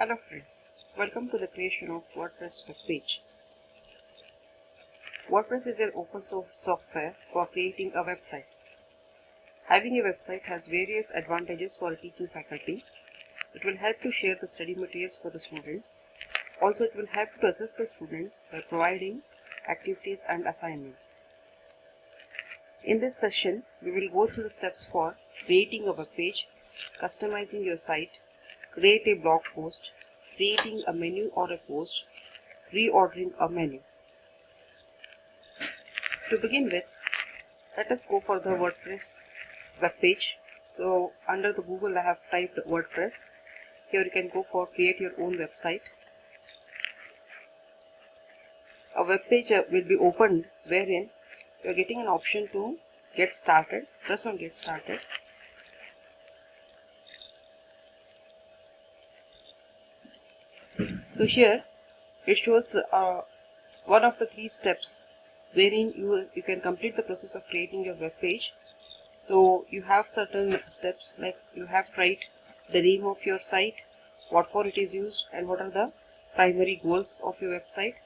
Hello friends, welcome to the creation of WordPress web page. WordPress is an open source software for creating a website. Having a website has various advantages for a teaching faculty. It will help to share the study materials for the students. Also, it will help to assist the students by providing activities and assignments. In this session, we will go through the steps for creating a web page, customizing your site, create a blog post, creating a menu or a post, reordering a menu. To begin with, let us go for the WordPress web page. So under the Google I have typed WordPress. Here you can go for create your own website. A web page uh, will be opened wherein you are getting an option to get started. Press on get started. So here it shows uh, one of the three steps wherein you, you can complete the process of creating your web page. So you have certain steps like you have to write the name of your site, what for it is used and what are the primary goals of your website.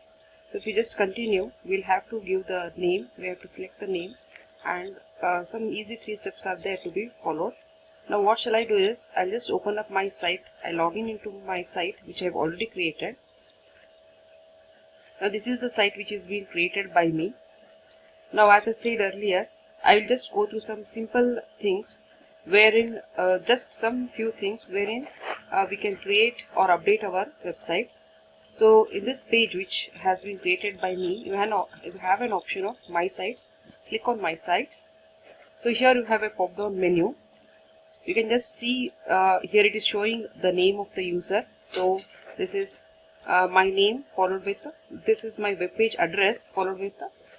So if you just continue, we'll have to give the name, we have to select the name and uh, some easy three steps are there to be followed. Now what shall I do is, I'll just open up my site, I log in into my site which I've already created. Now this is the site which is being created by me. Now as I said earlier, I will just go through some simple things wherein uh, just some few things wherein uh, we can create or update our websites. So in this page which has been created by me, you have an option of my sites. Click on my sites. So here you have a pop down menu you can just see uh, here it is showing the name of the user. So this is uh, my name followed with this is my web page address followed with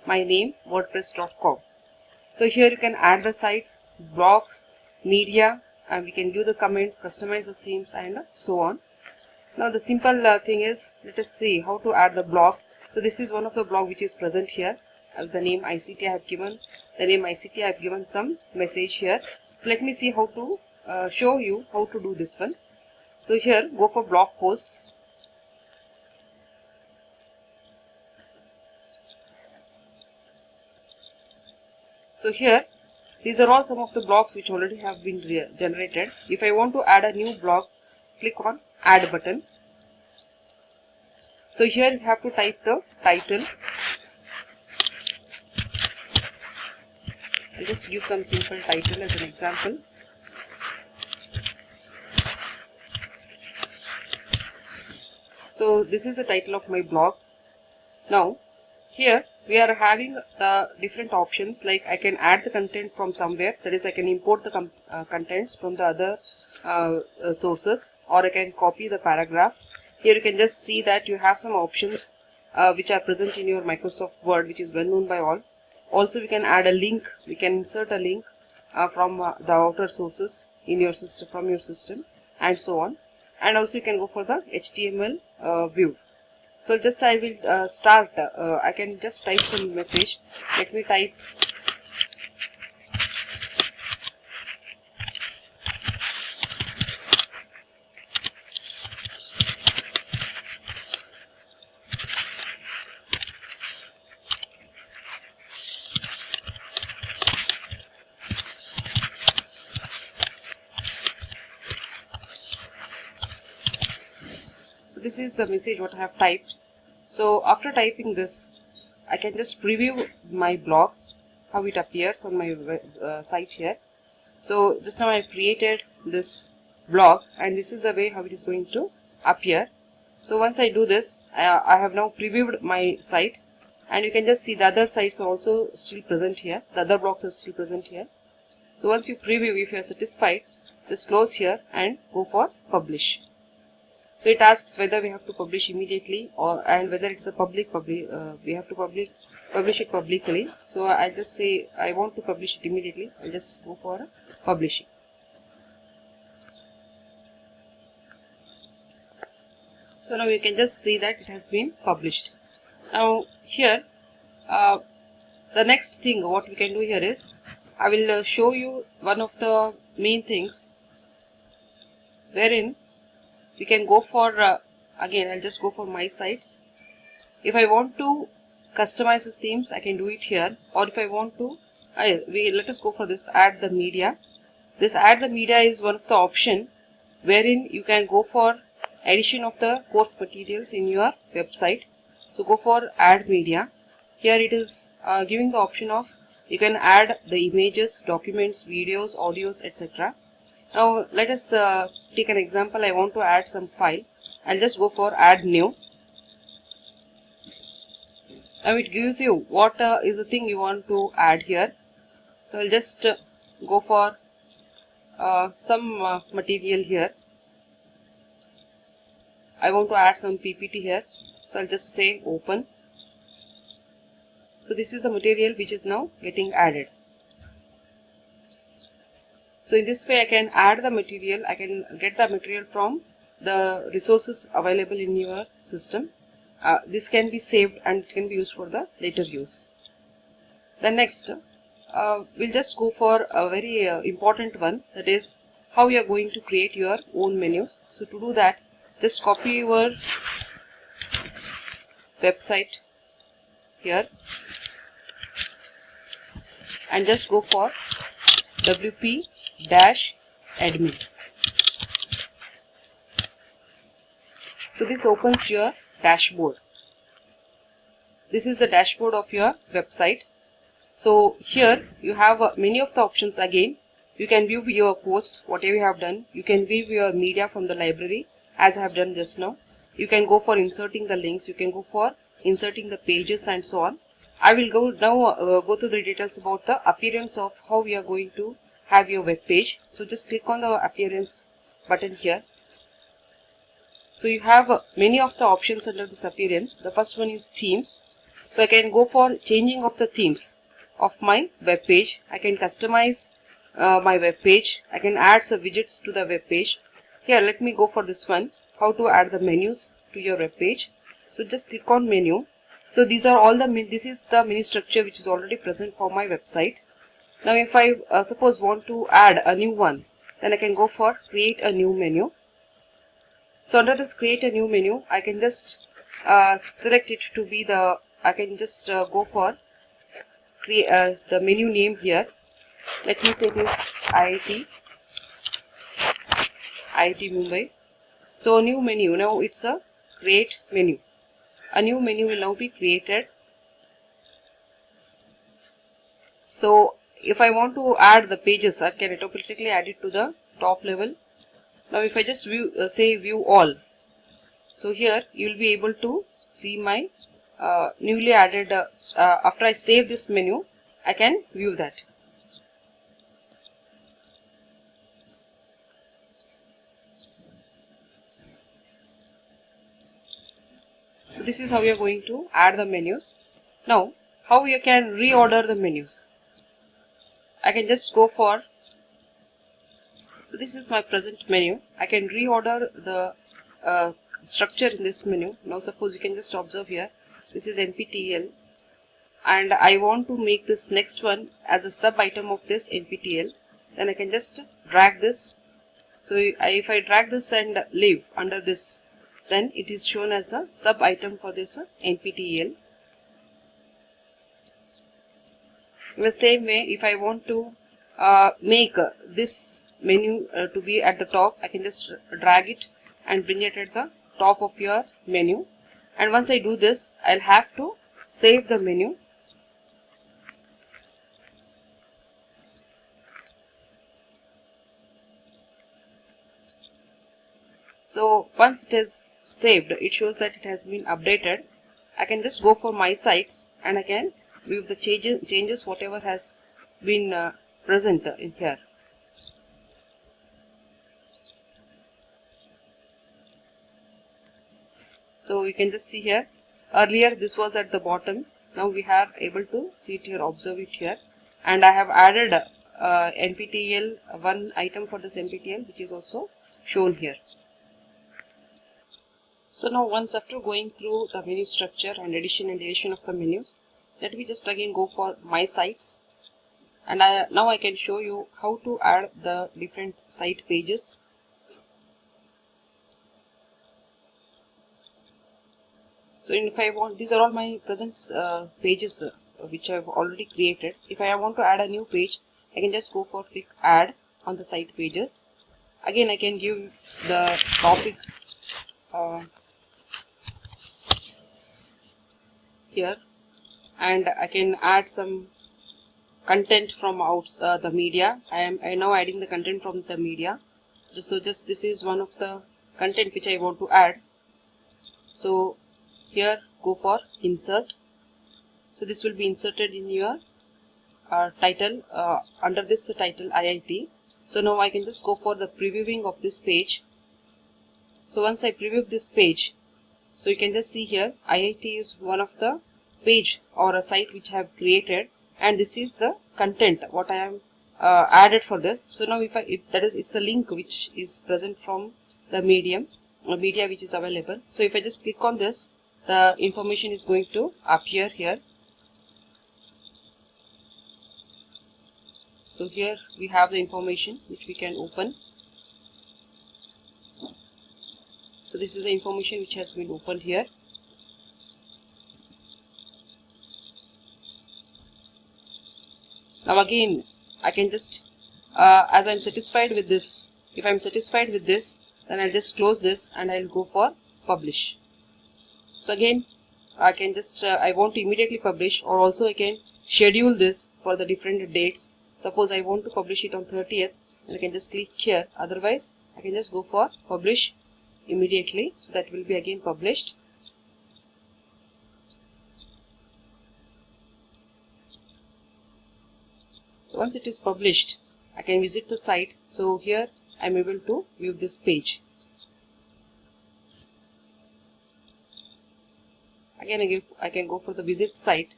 my name wordpress.com so here you can add the sites blogs media and we can do the comments customize the themes and so on. Now the simple uh, thing is let us see how to add the blog. So this is one of the blog which is present here. Uh, the name ICT I have given the name ICT I have given some message here so let me see how to uh, show you how to do this one. So here go for blog posts. So here these are all some of the blogs which already have been generated. If I want to add a new blog, click on add button. So here you have to type the title I'll just give some simple title as an example. So this is the title of my blog. Now here we are having the different options like I can add the content from somewhere that is I can import the uh, contents from the other uh, uh, sources or I can copy the paragraph. Here you can just see that you have some options uh, which are present in your Microsoft Word which is well known by all also we can add a link we can insert a link uh, from uh, the outer sources in your system from your system and so on. And also you can go for the HTML uh, view. So just I will uh, start uh, I can just type some message. Let me type this is the message what I have typed. So after typing this I can just preview my blog how it appears on my uh, site here. So just now I have created this blog and this is the way how it is going to appear. So once I do this I, I have now previewed my site and you can just see the other sites are also still present here. The other blogs are still present here. So once you preview if you are satisfied just close here and go for publish so it asks whether we have to publish immediately or and whether it's a public public uh, we have to public publish it publicly. So i just say i want to publish it immediately. I'll just go for publishing. So now you can just see that it has been published. Now here uh, the next thing what we can do here is I will uh, show you one of the main things wherein we can go for uh, again I'll just go for my sites if I want to customize the themes I can do it here. Or if I want to I, we let us go for this add the media. This add the media is one of the option wherein you can go for addition of the course materials in your website. So go for add media. Here it is uh, giving the option of you can add the images documents videos audios etc now let us uh, take an example. I want to add some file. I'll just go for add new. Now it gives you what uh, is the thing you want to add here. So I'll just uh, go for uh, some uh, material here. I want to add some PPT here. So I'll just say open. So this is the material which is now getting added so in this way I can add the material I can get the material from the resources available in your system. Uh, this can be saved and can be used for the later use. The next uh, we'll just go for a very uh, important one that is how you are going to create your own menus. So to do that just copy your website here and just go for wp dash admin so this opens your dashboard. This is the dashboard of your website. So here you have uh, many of the options again. You can view your posts whatever you have done. You can view your media from the library as I have done just now. You can go for inserting the links. You can go for inserting the pages and so on. I will go now uh, go through the details about the appearance of how we are going to have your web page so just click on the appearance button here so you have uh, many of the options under this appearance the first one is themes so I can go for changing of the themes of my web page. I can customize uh, my web page. I can add some widgets to the web page. Here, let me go for this one. How to add the menus to your web page. So just click on menu. So these are all the this is the menu structure which is already present for my website. Now if I uh, suppose want to add a new one, then I can go for create a new menu. So under this create a new menu, I can just uh, select it to be the I can just uh, go for create uh, the menu name here. Let me say this IIT IIT Mumbai. So new menu. Now it's a create menu. A new menu will now be created. So if I want to add the pages I can automatically add it to the top level? Now if I just view uh, say view all so here you will be able to see my uh, newly added uh, uh, after I save this menu I can view that. So this is how we are going to add the menus. Now how you can reorder the menus I can just go for so this is my present menu. I can reorder the uh, structure in this menu. Now suppose you can just observe here. This is NPTEL and I want to make this next one as a sub item of this NPTEL then I can just drag this. So if I drag this and leave under this then it is shown as a sub item for this NPTEL in the same way if I want to uh, make uh, this menu uh, to be at the top I can just drag it and bring it at the top of your menu. And once I do this I'll have to save the menu. So once it is saved it shows that it has been updated. I can just go for my sites and I can view the changes, changes whatever has been uh, present in here. So you can just see here. Earlier this was at the bottom. Now we are able to see it here observe it here. And I have added uh, NPTEL one item for this NPTEL which is also shown here. So now once after going through the menu structure and addition and deletion of the menus let me just again go for my sites. And I, now I can show you how to add the different site pages. So if I want these are all my present uh, pages uh, which I've already created. If I want to add a new page I can just go for click add on the site pages. Again I can give the topic uh, here and I can add some content from out uh, the media. I am I now adding the content from the media. So just this is one of the content which I want to add. So here go for insert. So this will be inserted in your uh, title uh, under this title IIT so now I can just go for the previewing of this page. So once I preview this page so you can just see here IIT is one of the page or a site which I have created and this is the content what I am uh, added for this. So now if I if that is it's a link which is present from the medium uh, media which is available. So if I just click on this the information is going to appear here. So here we have the information which we can open. So this is the information which has been opened here now again I can just uh, as I'm satisfied with this if I'm satisfied with this then I'll just close this and I'll go for publish. So again I can just uh, I want to immediately publish or also I can schedule this for the different dates. Suppose I want to publish it on 30th I can just click here. Otherwise I can just go for publish immediately. So that will be again published so once it is published I can visit the site. So here I'm able to view this page. Again I, can go for the visit site.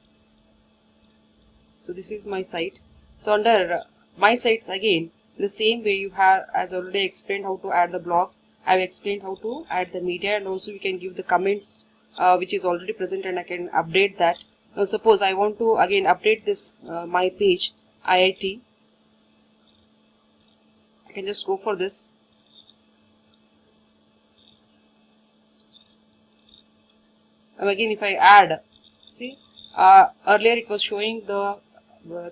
So this is my site. So under uh, my sites again the same way you have as already explained how to add the blog. I've explained how to add the media and also we can give the comments uh, which is already present and I can update that. Now suppose I want to again update this uh, my page IIT I can just go for this. And again if I add see uh, earlier it was showing the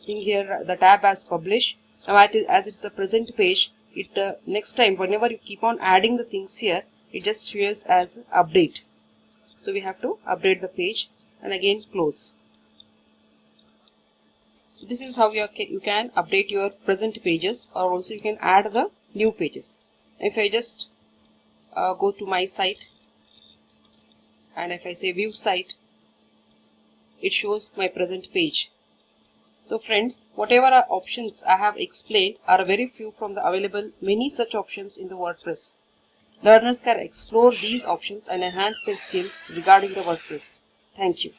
thing here the tab as publish now as it's a present page it uh, next time whenever you keep on adding the things here it just shows as update. So we have to update the page and again close so this is how you, can update your present pages or also you can add the new pages. If I just uh, go to my site and if I say view site, it shows my present page. So friends, whatever options I have explained are very few from the available many such options in the WordPress. Learners can explore these options and enhance their skills regarding the WordPress. Thank you.